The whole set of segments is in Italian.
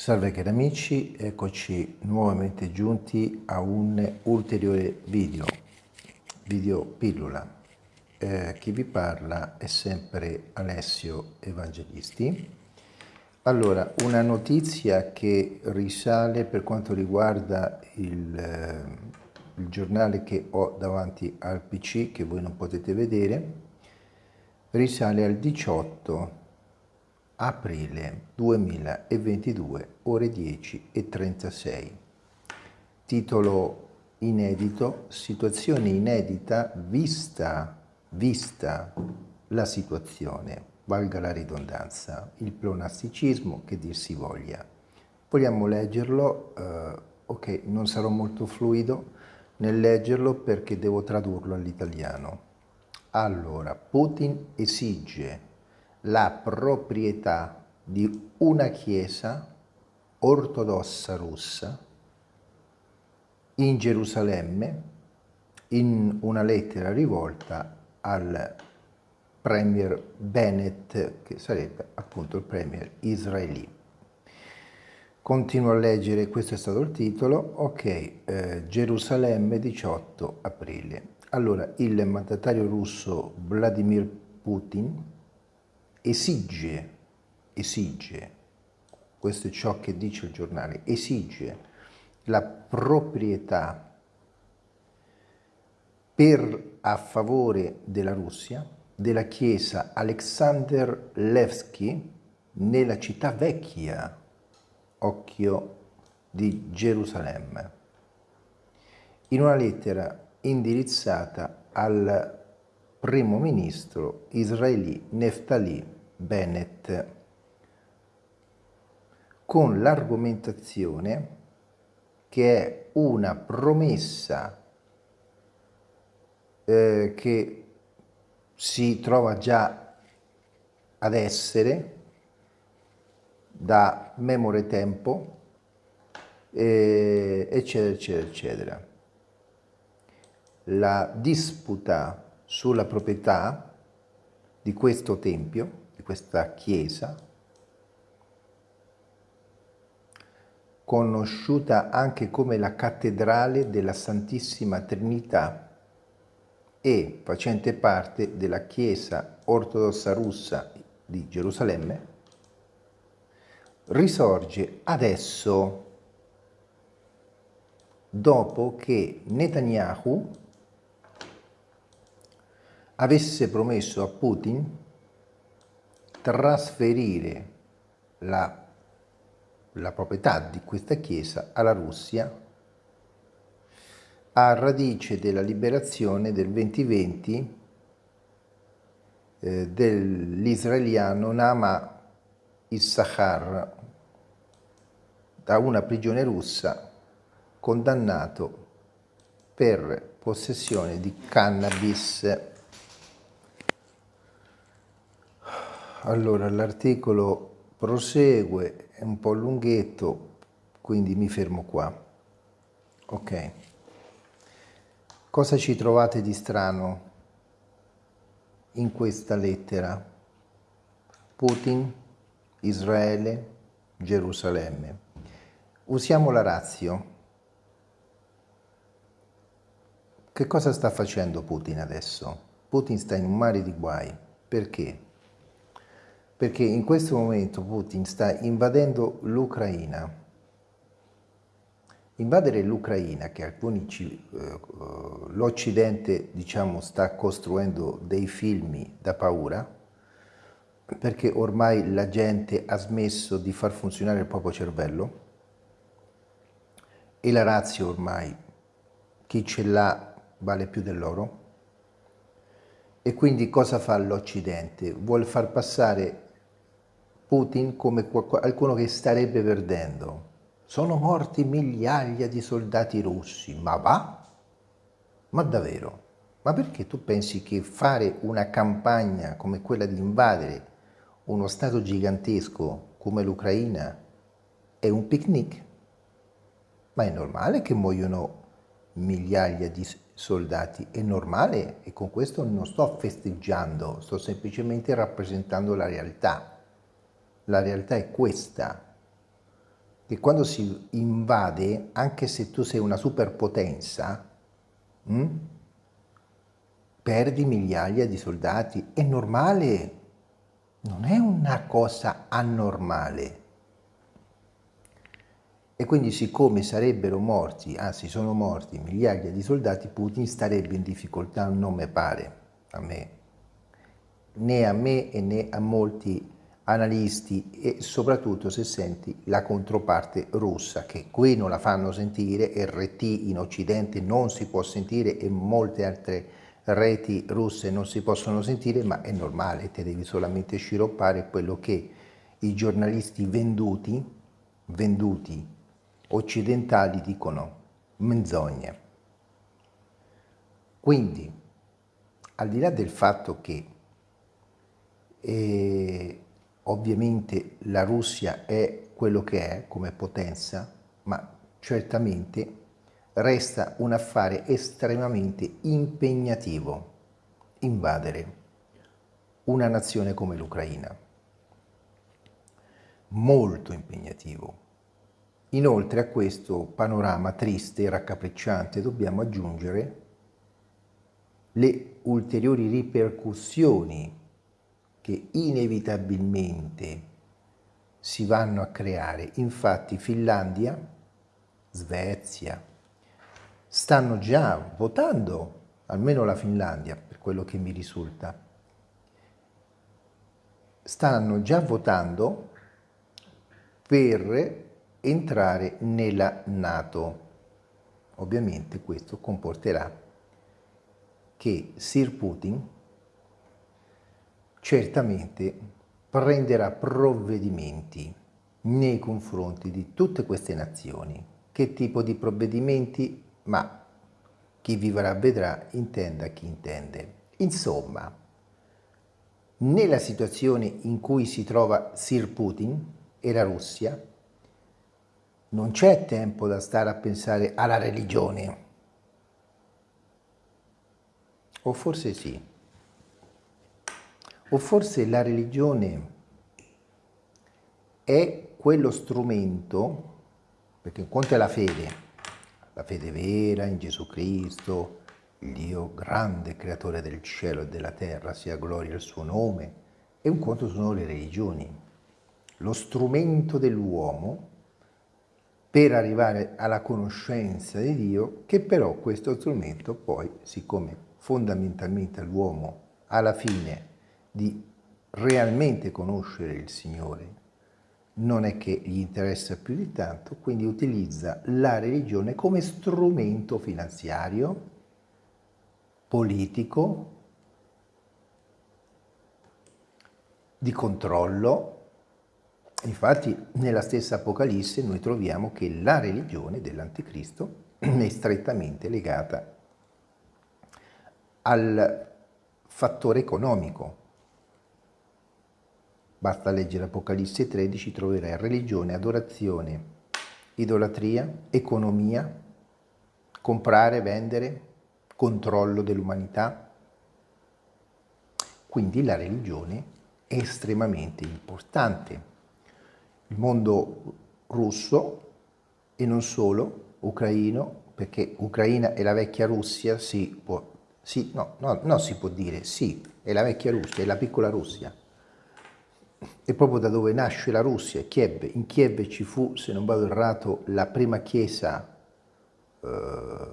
Salve cari amici, eccoci nuovamente giunti a un ulteriore video, video pillola. Eh, chi vi parla è sempre Alessio Evangelisti. Allora, una notizia che risale per quanto riguarda il, eh, il giornale che ho davanti al PC, che voi non potete vedere, risale al 18 aprile 2022, ore 10 e 36. Titolo inedito, situazione inedita vista, vista la situazione, valga la ridondanza, il pleonasticismo che dir si voglia. Vogliamo leggerlo, eh, ok, non sarò molto fluido nel leggerlo perché devo tradurlo all'italiano. Allora, Putin esige la proprietà di una chiesa ortodossa russa in Gerusalemme in una lettera rivolta al premier Bennett, che sarebbe appunto il premier israeli. Continuo a leggere, questo è stato il titolo, ok, eh, Gerusalemme 18 aprile. Allora, il mandatario russo Vladimir Putin esige, esige, questo è ciò che dice il giornale, esige la proprietà per a favore della Russia della chiesa Alexander Levski nella città vecchia, occhio di Gerusalemme, in una lettera indirizzata al primo ministro israeli Neftali Bennett con l'argomentazione che è una promessa eh, che si trova già ad essere da memore tempo, eh, eccetera, eccetera, eccetera. La disputa sulla proprietà di questo tempio, questa chiesa, conosciuta anche come la cattedrale della Santissima Trinità e facente parte della Chiesa ortodossa russa di Gerusalemme, risorge adesso dopo che Netanyahu avesse promesso a Putin trasferire la, la proprietà di questa chiesa alla Russia a radice della liberazione del 2020 eh, dell'israeliano Nama Issachar da una prigione russa condannato per possessione di cannabis Allora, l'articolo prosegue, è un po' lunghetto, quindi mi fermo qua. Ok. Cosa ci trovate di strano in questa lettera? Putin, Israele, Gerusalemme. Usiamo la razio. Che cosa sta facendo Putin adesso? Putin sta in un mare di guai. Perché? Perché in questo momento Putin sta invadendo l'Ucraina. Invadere l'Ucraina, che alcuni eh, l'Occidente diciamo, sta costruendo dei film da paura, perché ormai la gente ha smesso di far funzionare il proprio cervello e la razza ormai, chi ce l'ha vale più dell'oro. E quindi cosa fa l'Occidente? Vuole far passare Putin come qualcuno che starebbe perdendo. Sono morti migliaia di soldati russi, ma va? Ma davvero? Ma perché tu pensi che fare una campagna come quella di invadere uno stato gigantesco come l'Ucraina è un picnic? Ma è normale che muoiono migliaia di soldati, è normale e con questo non sto festeggiando, sto semplicemente rappresentando la realtà. La realtà è questa. che quando si invade, anche se tu sei una superpotenza, mh, hm, perdi migliaia di soldati. È normale, non è una cosa anormale. E quindi siccome sarebbero morti, anzi sono morti migliaia di soldati, Putin starebbe in difficoltà, non mi pare, a me, né a me e né a molti analisti e soprattutto se senti la controparte russa che qui non la fanno sentire, RT in occidente non si può sentire e molte altre reti russe non si possono sentire ma è normale, te devi solamente sciroppare quello che i giornalisti venduti, venduti occidentali dicono menzogne. Quindi al di là del fatto che eh, Ovviamente la Russia è quello che è come potenza, ma certamente resta un affare estremamente impegnativo invadere una nazione come l'Ucraina. Molto impegnativo. Inoltre a questo panorama triste e raccapricciante dobbiamo aggiungere le ulteriori ripercussioni che inevitabilmente si vanno a creare. Infatti Finlandia, Svezia, stanno già votando, almeno la Finlandia, per quello che mi risulta, stanno già votando per entrare nella Nato. Ovviamente questo comporterà che Sir Putin certamente prenderà provvedimenti nei confronti di tutte queste nazioni. Che tipo di provvedimenti? Ma chi vivrà vedrà, intenda chi intende. Insomma, nella situazione in cui si trova Sir Putin e la Russia, non c'è tempo da stare a pensare alla religione. O forse sì. O forse la religione è quello strumento, perché un conto è la fede, la fede vera in Gesù Cristo, il Dio grande creatore del cielo e della terra, sia gloria il suo nome, e un conto sono le religioni, lo strumento dell'uomo per arrivare alla conoscenza di Dio, che però questo strumento poi, siccome fondamentalmente l'uomo alla fine di realmente conoscere il Signore, non è che gli interessa più di tanto, quindi utilizza la religione come strumento finanziario, politico, di controllo. Infatti nella stessa Apocalisse noi troviamo che la religione dell'Anticristo è strettamente legata al fattore economico, Basta leggere Apocalisse 13, troverai religione, adorazione, idolatria, economia, comprare, vendere, controllo dell'umanità. Quindi la religione è estremamente importante. Il mondo russo e non solo, ucraino, perché Ucraina è la vecchia Russia, si può, sì, no, no, no, si può dire, sì, è la vecchia Russia, è la piccola Russia è proprio da dove nasce la Russia, Kiev. In Kiev ci fu, se non vado errato, la prima chiesa eh,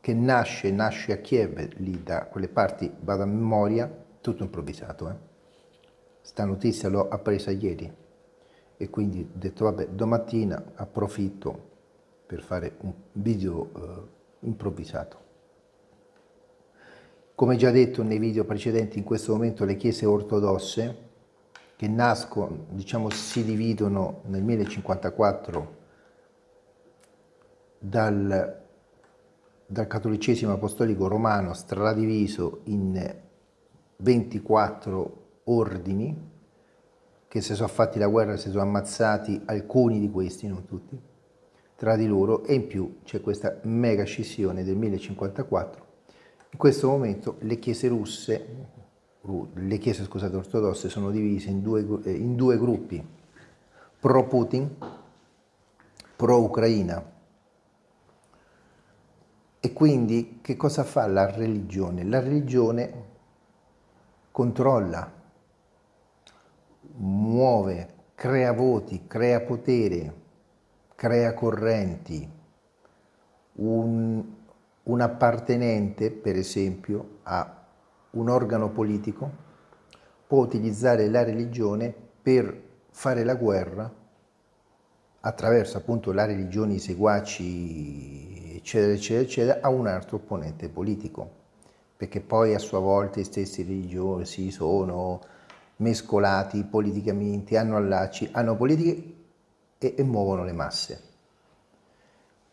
che nasce, nasce a Kiev, lì da quelle parti, vado a memoria, tutto improvvisato. Eh. Sta notizia l'ho appresa ieri e quindi ho detto, vabbè, domattina approfitto per fare un video eh, improvvisato. Come già detto nei video precedenti, in questo momento le chiese ortodosse che nascono, diciamo, si dividono nel 1054 dal, dal cattolicesimo apostolico romano stradiviso in 24 ordini che si sono fatti la guerra, si sono ammazzati alcuni di questi, non tutti, tra di loro e in più c'è questa mega scissione del 1054. In questo momento le chiese russe le chiese scusate, ortodosse sono divise in due, eh, in due gruppi, pro-Putin, pro-Ucraina. E quindi che cosa fa la religione? La religione controlla, muove, crea voti, crea potere, crea correnti. Un, un appartenente, per esempio, a un organo politico può utilizzare la religione per fare la guerra attraverso appunto la religione, i seguaci, eccetera, eccetera, eccetera, a un altro opponente politico, perché poi a sua volta i stessi religiosi sono mescolati politicamente, hanno allacci, hanno politiche e, e muovono le masse.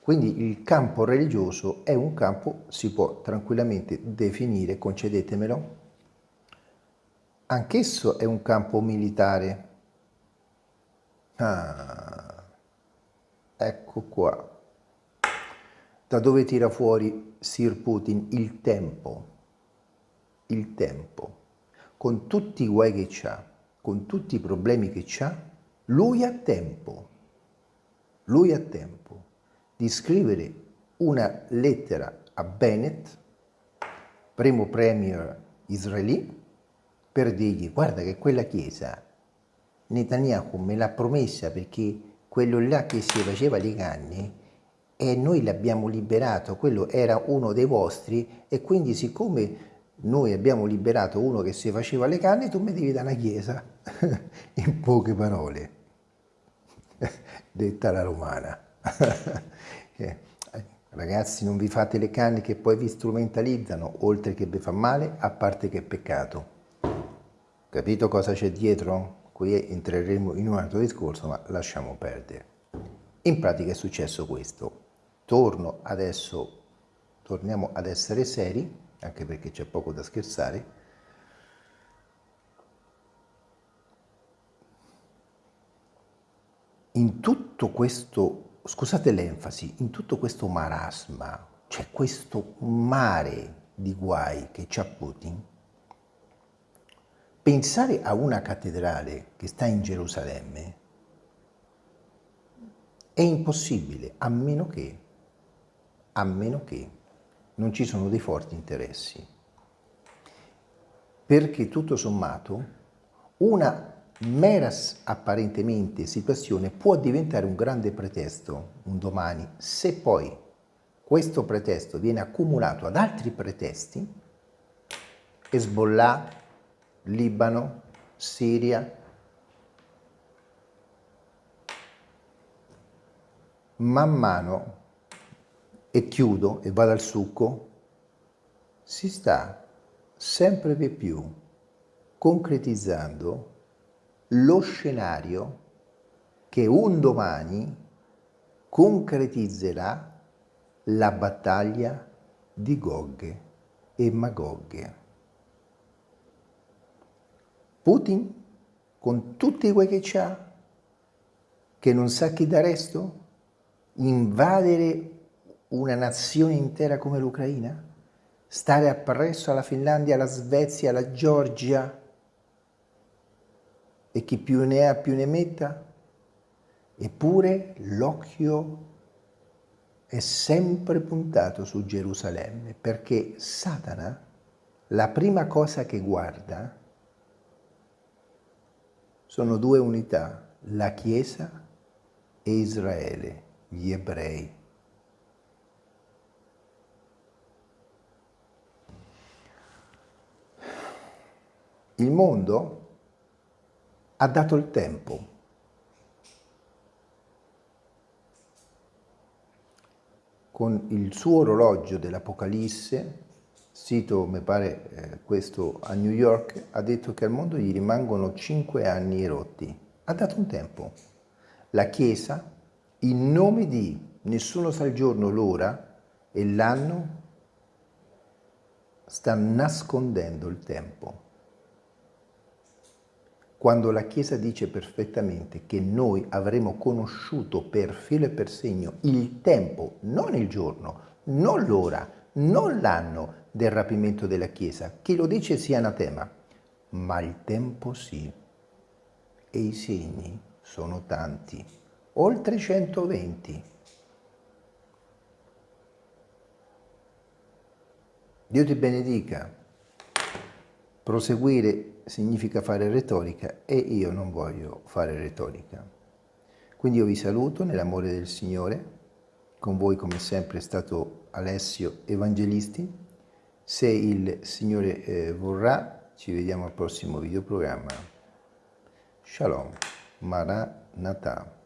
Quindi il campo religioso è un campo, si può tranquillamente definire, concedetemelo, anch'esso è un campo militare. Ah, ecco qua. Da dove tira fuori Sir Putin il tempo? Il tempo. Con tutti i guai che ha, con tutti i problemi che ha, lui ha tempo. Lui ha tempo di scrivere una lettera a Bennett, primo premier israeli, per dirgli guarda che quella chiesa Netanyahu me l'ha promessa perché quello là che si faceva le canne e noi l'abbiamo liberato, quello era uno dei vostri e quindi siccome noi abbiamo liberato uno che si faceva le canne, tu mi devi dare una chiesa, in poche parole, detta la romana. Eh, ragazzi non vi fate le canne che poi vi strumentalizzano, oltre che vi fa male, a parte che è peccato. Capito cosa c'è dietro? Qui entreremo in un altro discorso, ma lasciamo perdere. In pratica è successo questo. Torno adesso, torniamo ad essere seri, anche perché c'è poco da scherzare. In tutto questo, scusate l'enfasi, in tutto questo marasma, c'è questo mare di guai che c'ha Putin, Pensare a una cattedrale che sta in Gerusalemme è impossibile, a meno che, a meno che non ci sono dei forti interessi. Perché tutto sommato una mera apparentemente situazione può diventare un grande pretesto un domani, se poi questo pretesto viene accumulato ad altri pretesti, Hezbollah, Libano, Siria, man mano, e chiudo e vado al succo, si sta sempre più concretizzando lo scenario che un domani concretizzerà la battaglia di Gog e Magog. Putin, con tutti quei che ha, che non sa chi da resto, invadere una nazione intera come l'Ucraina? Stare appresso alla Finlandia, alla Svezia, alla Georgia? E chi più ne ha più ne metta? Eppure l'occhio è sempre puntato su Gerusalemme, perché Satana, la prima cosa che guarda sono due unità, la Chiesa e Israele, gli ebrei. Il mondo ha dato il tempo. Con il suo orologio dell'Apocalisse sito, mi pare eh, questo a New York, ha detto che al mondo gli rimangono cinque anni erotti. Ha dato un tempo. La Chiesa, in nome di nessuno sa il giorno, l'ora e l'anno, sta nascondendo il tempo. Quando la Chiesa dice perfettamente che noi avremo conosciuto per filo e per segno il tempo, non il giorno, non l'ora, non l'anno, del rapimento della Chiesa. Chi lo dice sia anatema, ma il tempo sì. E i segni sono tanti. oltre 120. Dio ti benedica. Proseguire significa fare retorica e io non voglio fare retorica. Quindi io vi saluto nell'amore del Signore, con voi come sempre è stato Alessio Evangelisti. Se il Signore eh, vorrà, ci vediamo al prossimo videoprogramma. Shalom, Maranatha.